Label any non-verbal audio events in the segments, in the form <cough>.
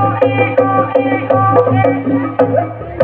Thank you.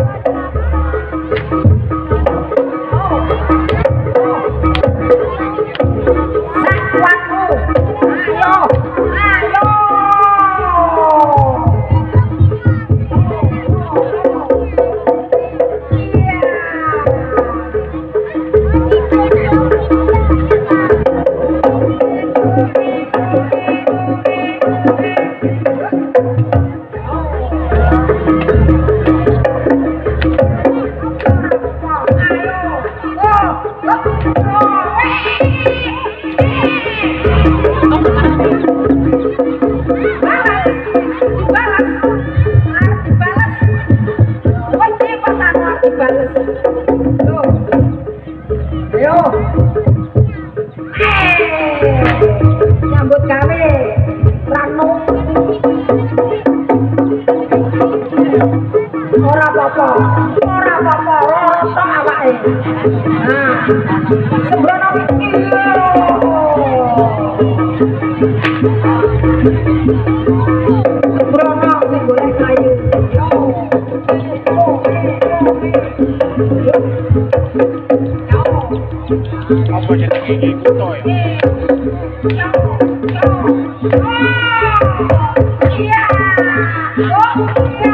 Yeah! Oh, yeah!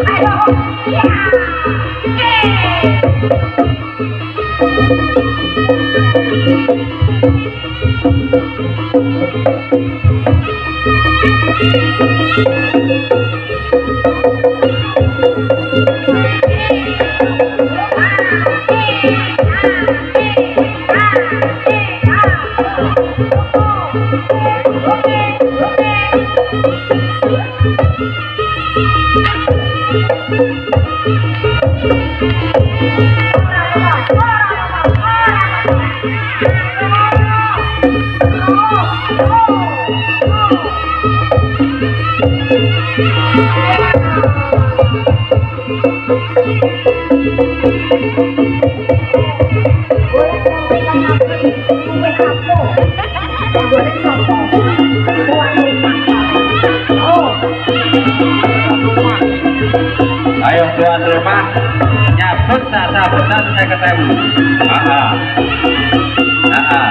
Yeah! Yeah! Ayo tuan rumah nyabut sasa besan saya ketemu. Ah, ah,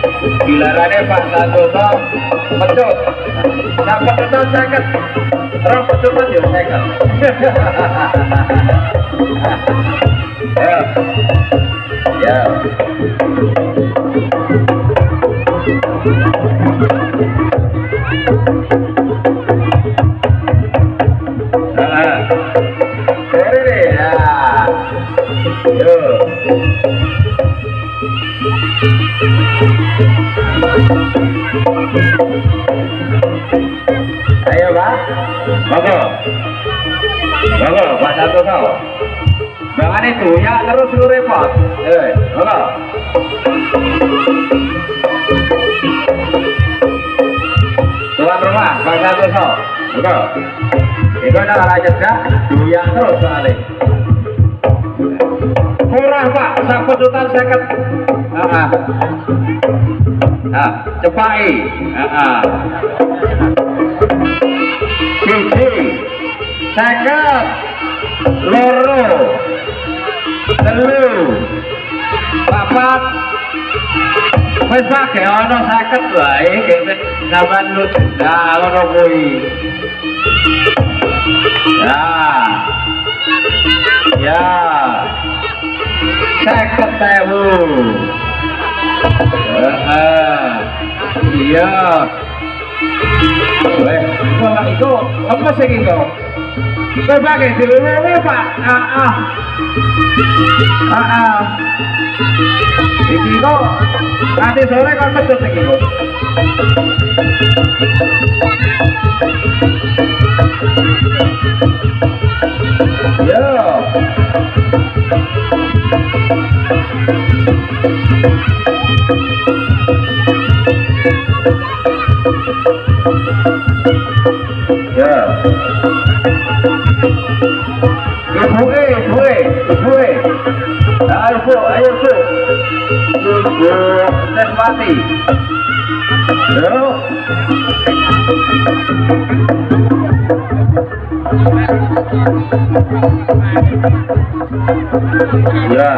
Gilarane Pak Santoso pecut. Nah, pecutan seket. Rong pecutan yo seket. <laughs> Ya. Ya. Ah. Sore deh, ya. Yo. Ayo Pak, monggo, monggo Pak Santoso. Jangan itu ya terus lu repot. Eh, monggo. Tuan rumah Pak Santoso, monggo. Itu adalah raja dah, doyan terus soalnya. Murah Pak, satu juta seket. Ah, ah. Ah, cepai. Ah, ah. siji seket loro telu papat wis pake ana seket wae kene sampean lu nah ngono kuwi ya ya seket ewu Heeh. Iya Weh, kok iku apa sih iku? Kowe pakai dilewe Pak. Ah ah. Ah ah. Iki kok nanti sore kan pecut iki Yo. Ya.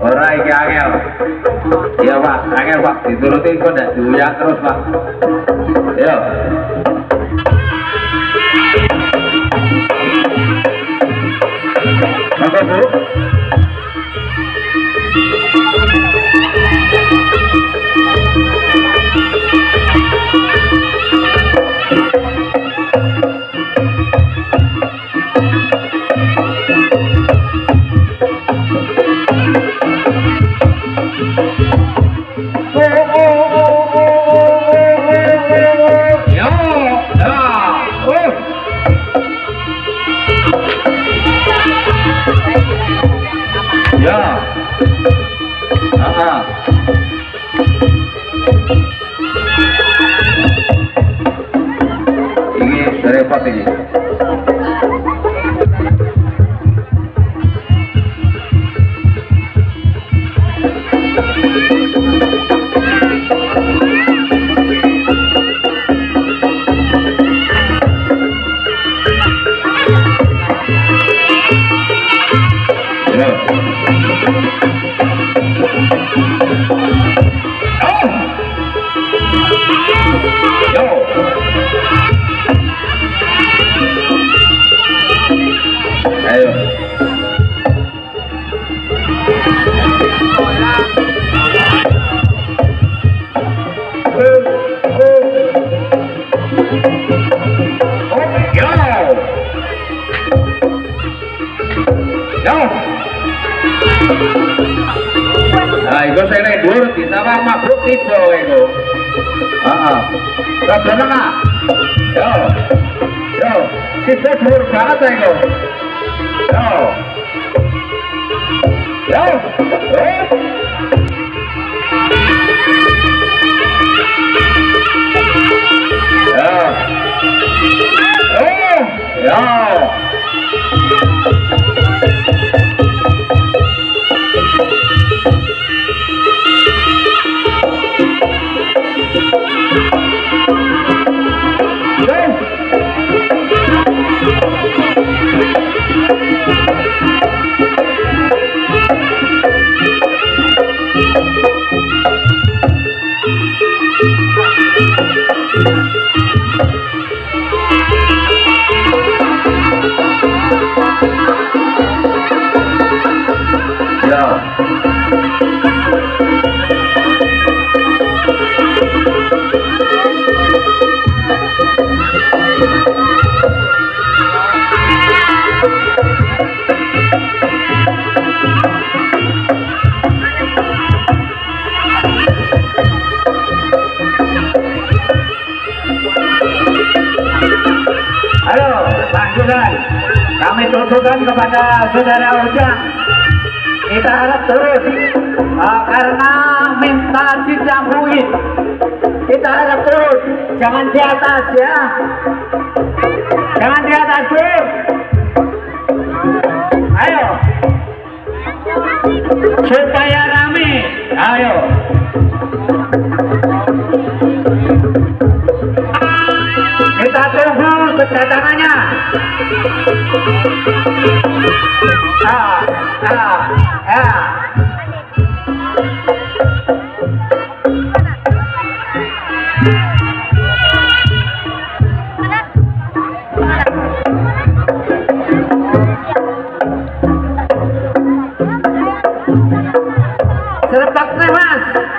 Ora iki angel. Iya Pak, angel Pak, dituruti kok ndak diuyak terus Pak. Ya itu. Ya. Tutukan kepada saudara Ujang. Kita harap terus uh, karena minta dijangkuin. Kita harap terus, jangan di atas ya. Jangan di atas bro. Ayo. Supaya rame. Ayo. Kita tunggu kedatangannya. Ah, ah, ah. Serpak nih mas.